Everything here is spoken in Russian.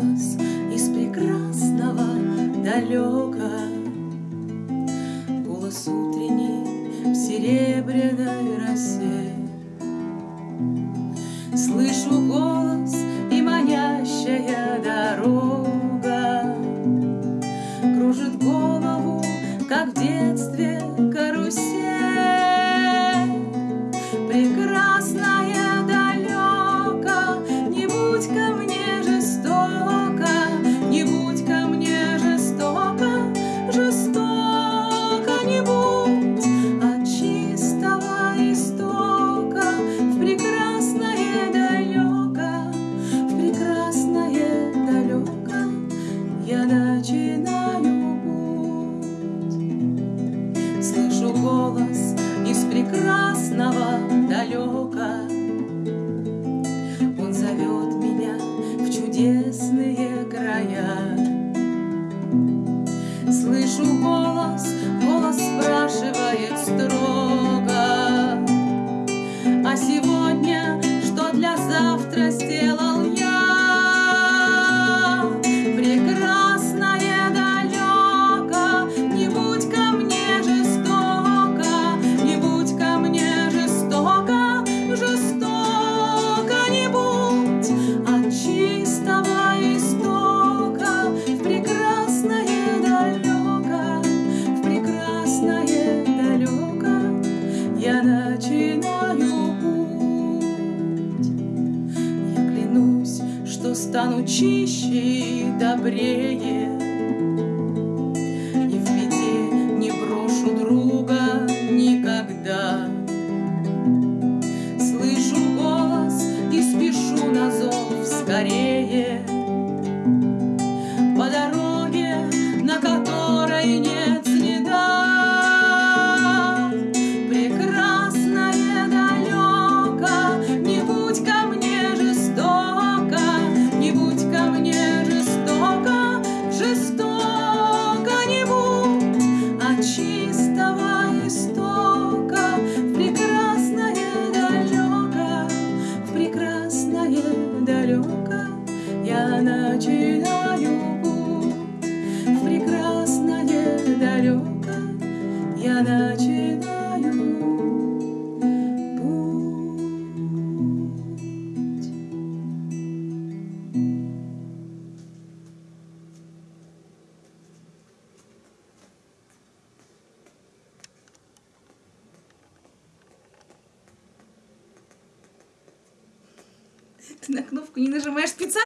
голос из прекрасного далека. Голос утренний в серебряной росе. голос из прекрасного далека. Он зовет меня в чудесные края. Слышу голос стану чище и добрее. начинаю путь в прекрасное далеко. Я начинаю путь. Ты на кнопку не нажимаешь специально?